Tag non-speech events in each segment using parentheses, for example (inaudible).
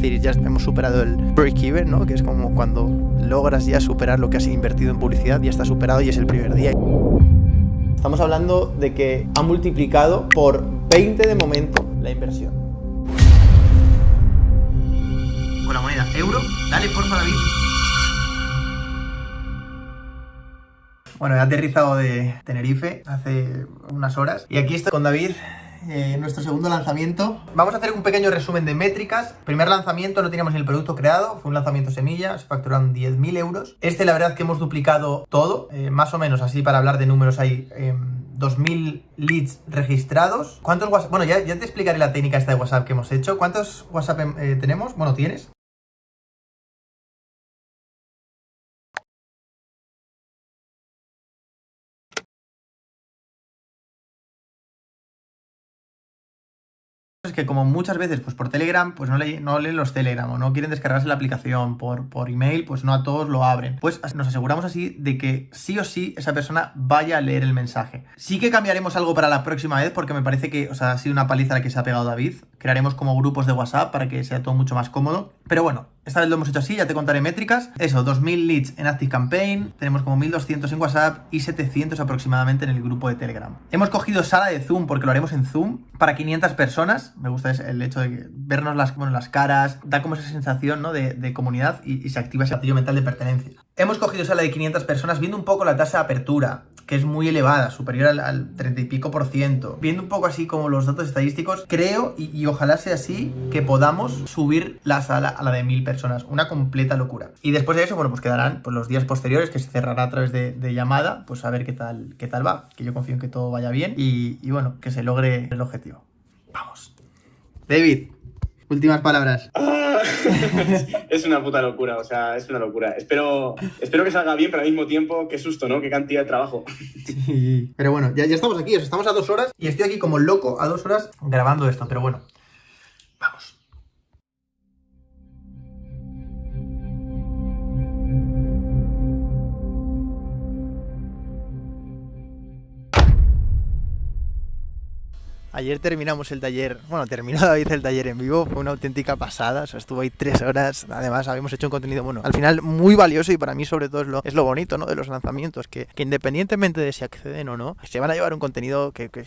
Es decir, ya hemos superado el break-even, ¿no? Que es como cuando logras ya superar lo que has invertido en publicidad, ya está superado y es el primer día. Estamos hablando de que ha multiplicado por 20 de momento la inversión. Con la moneda euro, dale porfa David. Bueno, he aterrizado de Tenerife hace unas horas y aquí estoy con David eh, nuestro segundo lanzamiento. Vamos a hacer un pequeño resumen de métricas. Primer lanzamiento, no teníamos ni el producto creado, fue un lanzamiento semilla, se facturaron 10.000 euros. Este, la verdad, que hemos duplicado todo, eh, más o menos así para hablar de números hay 2.000 em, leads registrados. ¿Cuántos WhatsApp? Bueno, ya, ya, te explicaré la técnica esta de WhatsApp que hemos hecho. ¿Cuántos WhatsApp em, eh, tenemos? Bueno, ¿tienes? Que como muchas veces pues por Telegram pues no, le, no leen los Telegram o no quieren descargarse la aplicación por, por email pues no a todos lo abren. Pues nos aseguramos así de que sí o sí esa persona vaya a leer el mensaje. Sí que cambiaremos algo para la próxima vez porque me parece que o sea, ha sido una paliza la que se ha pegado David. Crearemos como grupos de WhatsApp para que sea todo mucho más cómodo. Pero bueno esta vez lo hemos hecho así, ya te contaré métricas. Eso, 2.000 leads en Active Campaign, tenemos como 1.200 en WhatsApp y 700 aproximadamente en el grupo de Telegram. Hemos cogido sala de Zoom porque lo haremos en Zoom para 500 personas. Me gusta el hecho de vernos las, las caras, da como esa sensación ¿no? de, comunidad y, y, se activa ese gatillo mental de pertenencia. Hemos cogido sala de 500 personas viendo un poco la tasa de apertura, que es muy elevada, superior al, 30 y pico por ciento. Viendo un poco así como los datos estadísticos, creo, y, ojalá sea así, que podamos subir la sala a la de 1000 personas. Una completa locura. Y después de eso, bueno, pues quedarán pues, los días posteriores, que se cerrará a través de, llamada, pues a ver qué tal, qué tal va. Que yo confío en que todo vaya bien y, y bueno, que se logre el objetivo. Vamos. David, últimas palabras. (laughs) es una puta locura, o sea, es una locura. Espero, espero que salga bien, pero al mismo tiempo, qué susto, ¿no? Qué cantidad de trabajo. Sí, pero bueno, ya, ya estamos aquí, estamos a dos horas y estoy aquí como loco a dos horas grabando esto, pero bueno, Ayer terminamos el taller, bueno, terminó (laughs) David el taller en vivo, fue una auténtica pasada, o sea, estuvo ahí tres horas, además habíamos hecho un contenido, bueno, al final muy valioso y para mí sobre todo es lo, es lo bonito, ¿no? De los lanzamientos, que, que independientemente de si acceden o no, se van a llevar un contenido que, que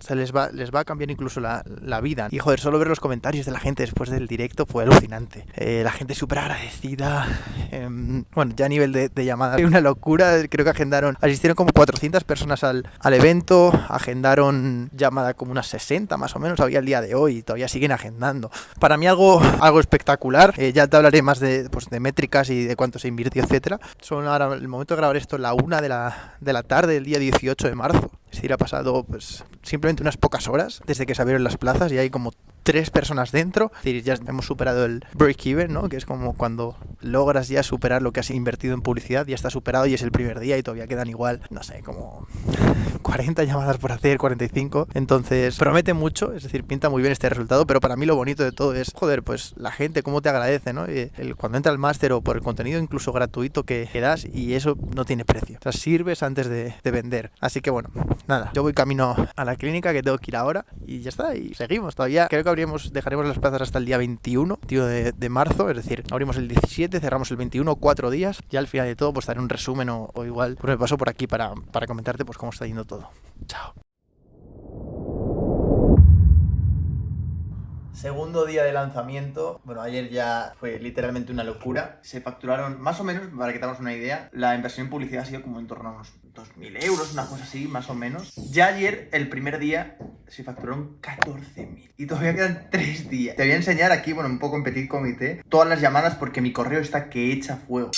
se les va, les va a cambiar incluso la, la, vida. Y joder, solo ver los comentarios de la gente después del directo fue alucinante. Eh, la gente súper agradecida. Em, bueno, ya a nivel de, de llamadas. Una locura. Creo que agendaron, asistieron como 400 personas al, al evento. Agendaron llamada como unas 60 más o menos. Había el día de hoy y todavía siguen agendando. Para mí algo, algo espectacular. Eh, ya te hablaré más de, pues, de métricas y de cuánto se invirtió, etcétera. Son ahora, el momento de grabar esto, la una de la, de la tarde del día 18 de marzo. Es decir, ha pasado pues simplemente unas pocas horas desde que se abrieron las plazas y hay como tres personas dentro. Es decir, ya hemos superado el break-even, ¿no? Que es como cuando logras ya superar lo que has invertido en publicidad, ya está superado y es el primer día y todavía quedan igual, no sé, como (laughs) 40 llamadas por hacer, 45. Entonces, promete mucho, es decir, pinta muy bien este resultado, pero para mí lo bonito de todo es, joder, pues la gente, cómo te agradece, ¿no? El, cuando entra al máster o por el contenido incluso gratuito que, das y eso no tiene precio. O sea, sirves antes de, de vender. Así que bueno, nada, yo voy camino a la clínica que tengo que ir ahora y ya está, y seguimos. Todavía creo que dejaremos las plazas hasta el día 21 tío, de, marzo, es decir, abrimos el 17, cerramos el 21, cuatro días. Ya al final de todo, pues daré un resumen o, o igual, pues me paso por aquí para, para comentarte pues cómo está yendo todo. Chao. Segundo día de lanzamiento. Bueno, ayer ya fue literalmente una locura. Se facturaron más o menos, para que tengamos una idea, la inversión en publicidad ha sido como en torno a unos 2.000 euros, una cosa así, más o menos. Ya ayer, el primer día, se facturaron 14.000. Y todavía quedan 3 días. Te voy a enseñar aquí, bueno, un poco en petit comité, todas las llamadas porque mi correo está que echa fuego.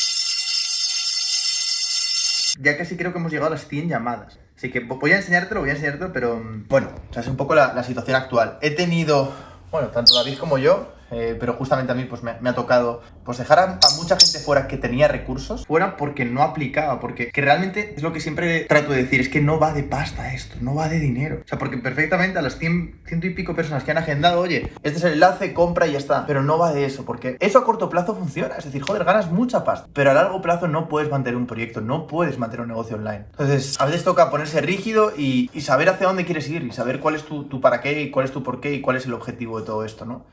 Ya casi creo que hemos llegado a las 100 llamadas. Así que voy a enseñártelo, voy a enseñártelo, pero mm, bueno, o sea, es un poco la, la situación actual. He tenido bueno, tanto David como yo, eh, pero justamente a mí pues me, ha tocado pues dejar a, mucha gente fuera que tenía recursos, fuera porque no aplicaba, porque que realmente es lo que siempre trato de decir, es que no va de pasta esto, no va de dinero. O sea, porque perfectamente a las 100, ciento y pico personas que han agendado, oye, este es el enlace, compra y ya está, pero no va de eso, porque eso a corto plazo funciona, es decir, joder, ganas mucha pasta, pero a largo plazo no puedes mantener un proyecto, no puedes mantener un negocio online. Entonces, a veces toca ponerse rígido y, y saber hacia dónde quieres ir y saber cuál es tu, tu para qué y cuál es tu por qué y cuál es el objetivo de todo esto, ¿no?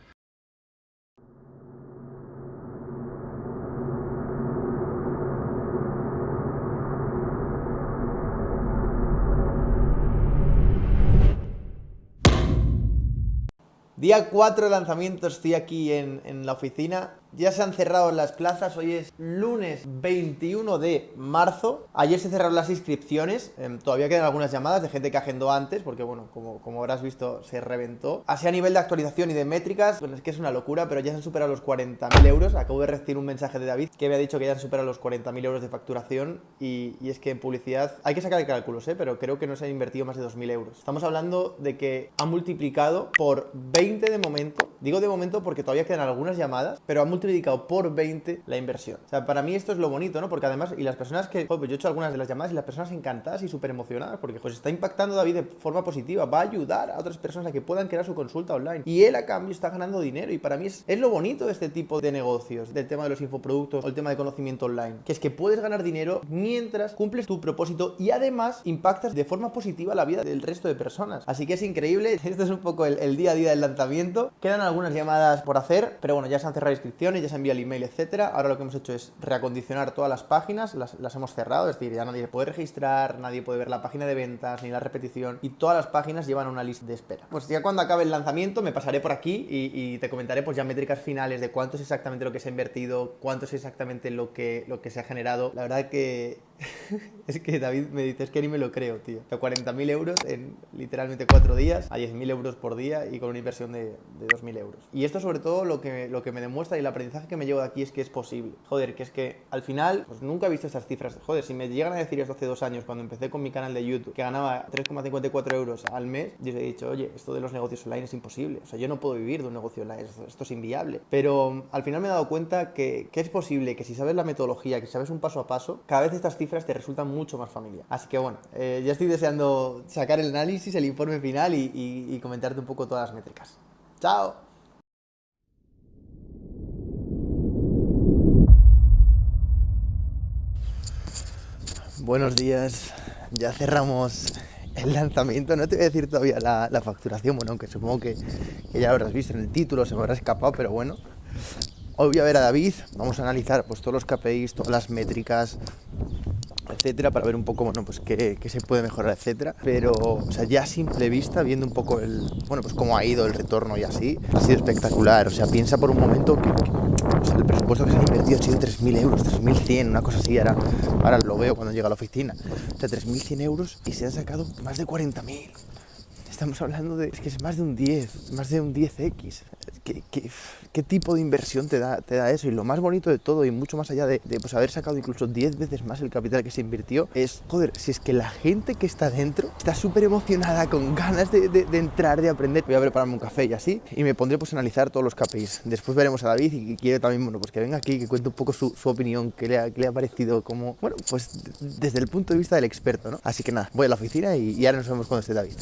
Día 4 de lanzamiento, estoy aquí en la oficina ya se han cerrado las plazas, hoy es lunes 21 de marzo. Ayer se cerraron las inscripciones, em, todavía quedan algunas llamadas de gente que agendó antes, porque bueno, como, como habrás visto, se reventó. Así a nivel de actualización y de métricas, bueno, es que es una locura, pero ya se han superado los 40.000 euros. Acabo de recibir un mensaje de David que había dicho que ya han superado los 40.000 euros de facturación y, es que en publicidad hay que sacar cálculos, ¿eh? pero creo que no se han invertido más de 2.000 euros. Estamos hablando de que ha multiplicado por 20 de momento, digo de momento porque todavía quedan algunas llamadas, pero ha multiplicado por 20 la inversión. O sea, para mí esto es lo bonito, ¿no? Porque además, y las personas que, pues yo he hecho algunas de las llamadas y las personas encantadas y súper emocionadas, porque pues está impactando David de forma positiva, va a ayudar a otras personas a que puedan crear su consulta online. Y él a cambio está ganando dinero y para mí es, es lo bonito de este tipo de negocios, del tema de los infoproductos o el tema de conocimiento online, que es que puedes ganar dinero mientras cumples tu propósito y además impactas de forma positiva la vida del resto de personas. Así que es increíble, (laughs) este es un poco el, el día a día del lanzamiento. Quedan algunas llamadas por hacer, pero bueno, ya se han cerrado inscripciones ya se envía el email, etcétera. Ahora lo que hemos hecho es reacondicionar todas las páginas, las, las, hemos cerrado, es decir, ya nadie puede registrar, nadie puede ver la página de ventas ni la repetición y todas las páginas llevan una lista de espera. Pues ya cuando acabe el lanzamiento me pasaré por aquí y, te comentaré pues ya métricas finales de cuánto es exactamente lo que se ha invertido, cuánto es exactamente lo que, lo que se ha generado. La verdad que (laughs) es que David me dice, es que ni me lo creo, tío. O 40.000 euros en literalmente 4 días, a 10.000 euros por día y con una inversión de, de 2.000 euros. Y esto sobre todo lo que, lo que me demuestra y el aprendizaje que me llevo de aquí es que es posible. Joder, que es que al final, pues nunca he visto estas cifras. Joder, si me llegan a decir esto hace dos años, cuando empecé con mi canal de YouTube, que ganaba 3,54 euros al mes, yo he dicho, oye, esto de los negocios online es imposible. O sea, yo no puedo vivir de un negocio online, esto, es inviable. Pero al final me he dado cuenta que, que es posible, que si sabes la metodología, que sabes un paso a paso, cada vez estas cifras te resultan mucho más familiar. Así que bueno, eh, ya estoy deseando sacar el análisis, el informe final y, comentarte un poco todas las métricas. ¡Chao! Buenos días, ya cerramos el lanzamiento, no te voy a decir todavía la, facturación, bueno, aunque supongo que, que, ya lo habrás visto en el título, se me habrá escapado, pero bueno. Hoy voy a ver a David, vamos a analizar pues todos los KPIs, todas las métricas, etcétera, para ver un poco, bueno, pues qué, qué, se puede mejorar, etcétera. Pero, o sea, ya a simple vista, viendo un poco el, bueno, pues cómo ha ido el retorno y así, ha sido espectacular. O sea, piensa por un momento que, o sea, el presupuesto que se ha invertido ha sido 3.000 euros, 3.100, una cosa así, ahora, ahora lo veo cuando llega a la oficina. O sea, 3.100 euros y se han sacado más de 40.000 estamos hablando de es que es más de un 10, más de un 10x. ¿Qué, tipo de inversión te da, eso? Y lo más bonito de todo, y mucho más allá de, pues, haber sacado incluso 10 veces más el capital que se invirtió, es, joder, si es que la gente que está dentro está súper emocionada, con ganas de, entrar, de aprender. Voy a prepararme un café y así, y me pondré pues a analizar todos los KPIs. Después veremos a David y quiero también, bueno, pues que venga aquí, que cuente un poco su, opinión, qué le, ha, qué le ha parecido como, bueno, pues desde el punto de vista del experto, ¿no? Así que nada, voy a la oficina y, y ahora nos vemos cuando esté David.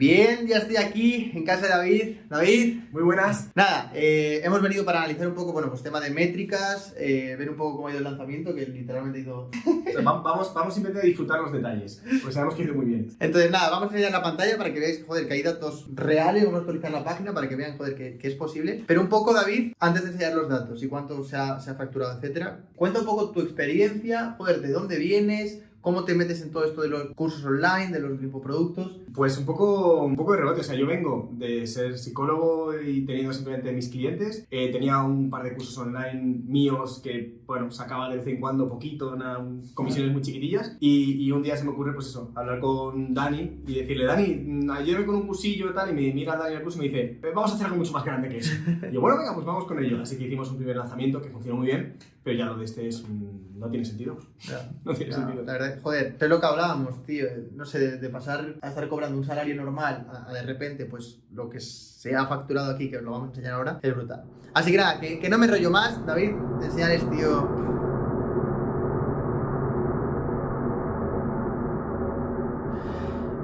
Bien, ya estoy aquí en casa de David. David. Muy buenas. Nada, eh, hemos venido para analizar un poco, bueno, pues tema de métricas, eh, ver un poco cómo ha ido el lanzamiento, que literalmente ha ido... (laughs) o sea, vamos, vamos simplemente a disfrutar los detalles, pues sabemos que ha ido muy bien. Entonces nada, vamos a enseñar la pantalla para que veáis, joder, que hay datos reales, vamos a actualizar la página para que vean, joder, que, que, es posible. Pero un poco, David, antes de enseñar los datos y cuánto se ha, se ha facturado, etcétera, cuenta un poco tu experiencia, joder, de dónde vienes, ¿Cómo te metes en todo esto de los cursos online, de los infoproductos? Pues un poco, un poco de rebote. O sea, yo vengo de ser psicólogo y teniendo simplemente mis clientes. Eh, tenía un par de cursos online míos que, bueno, sacaba de vez en cuando poquito, una, comisiones muy chiquitillas. Y, y, un día se me ocurre, pues eso, hablar con Dani y decirle, Dani, ayúdame con un cursillo y tal. Y me mira Dani al curso y me dice, vamos a hacer algo mucho más grande que eso. (laughs) Y yo, bueno, venga, pues vamos con ello. Así que hicimos un primer lanzamiento que funcionó muy bien. Pero ya lo de este es, no tiene sentido. Ya, (laughs) no tiene ya, sentido. La verdad, joder, es lo que hablábamos, tío. No sé, de, de, pasar a estar cobrando un salario normal a, a, de repente, pues lo que se ha facturado aquí, que os lo vamos a enseñar ahora, es brutal. Así que nada, que, que no me rollo más, David, de enseñarles, tío.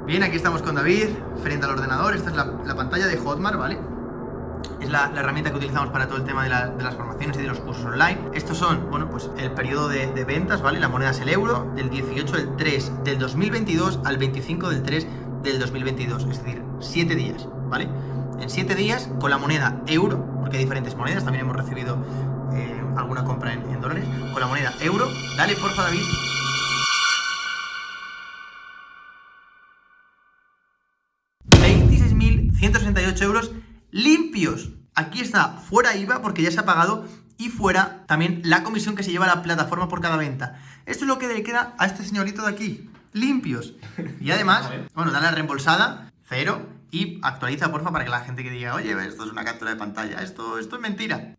Bien, aquí estamos con David, frente al ordenador. Esta es la, la pantalla de Hotmart, ¿vale? Es la, herramienta que utilizamos para todo el tema de, la, de, las formaciones y de los cursos online. Estos son, bueno, pues el periodo de, ventas, ¿vale? La moneda es el euro, del 18 del 3 del 2022 al 25 del 3 del 2022, es decir, 7 días, ¿vale? En 7 días, con la moneda euro, porque hay diferentes monedas, también hemos recibido eh, alguna compra en, dólares, con la moneda euro, dale porfa David. €26.168 euros limpios. Aquí está, fuera IVA porque ya se ha pagado y fuera también la comisión que se lleva a la plataforma por cada venta. Esto es lo que le queda a este señorito de aquí, limpios. Y además, (laughs) bueno, dale la reembolsada, cero, y actualiza, porfa, para que la gente que diga, oye, esto es una captura de pantalla, esto, esto es mentira.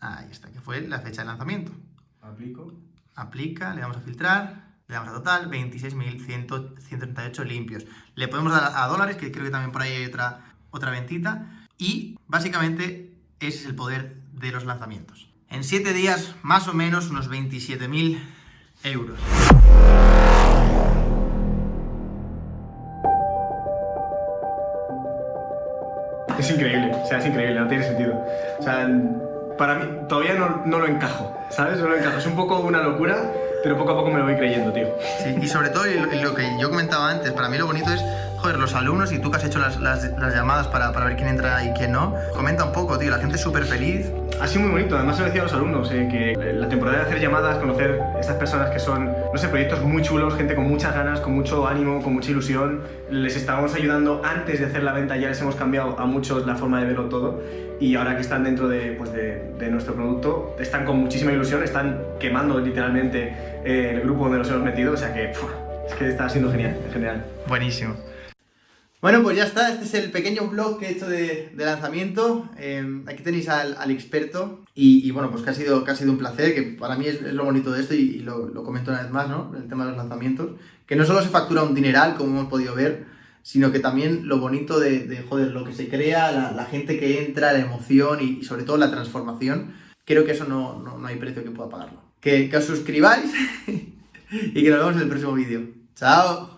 Ahí está, que fue la fecha de lanzamiento. Aplico. Aplica, le damos a filtrar, le damos a total, 26.138 limpios. Le podemos dar a dólares, que creo que también por ahí hay otra, otra ventita. Y básicamente ese es el poder de los lanzamientos. En 7 días, más o menos, unos 27.000 euros. Es increíble, o sea, es increíble, no tiene sentido. O sea, para mí todavía no, no lo encajo, ¿sabes? No lo encajo. Es un poco una locura, pero poco a poco me lo voy creyendo, tío. Sí, y sobre todo, lo que yo comentaba antes, para mí lo bonito es, joder, los alumnos y tú que has hecho las, las- las llamadas para, para ver quién entra y quién no, comenta un poco, tío, la gente es súper feliz. Ha sido muy bonito, además se lo decía a los alumnos, eh, que la temporada de hacer llamadas, conocer estas personas que son, no sé, proyectos muy chulos, gente con muchas ganas, con mucho ánimo, con mucha ilusión, les estábamos ayudando antes de hacer la venta, ya les hemos cambiado a muchos la forma de verlo todo y ahora que están dentro de, pues de, de nuestro producto, están con muchísima ilusión, están quemando literalmente eh, el grupo donde los hemos metido, o sea que ¡fua! es que está siendo genial, en general. Buenísimo. Bueno, pues ya está, este es el pequeño blog que he hecho de, lanzamiento. Eh, aquí tenéis al, experto y, bueno, pues que ha, sido, que ha sido un placer, que para mí es, lo bonito de esto y, lo, comento una vez más, ¿no? El tema de los lanzamientos, que no solo se factura un dineral, como hemos podido ver, sino que también lo bonito de, de, joder, lo que se crea, la, gente que entra, la emoción y, sobre todo la transformación, creo que eso no, no, hay precio que pueda pagarlo. Que os suscribáis (laughs) y que nos vemos en el próximo vídeo. ¡Chao!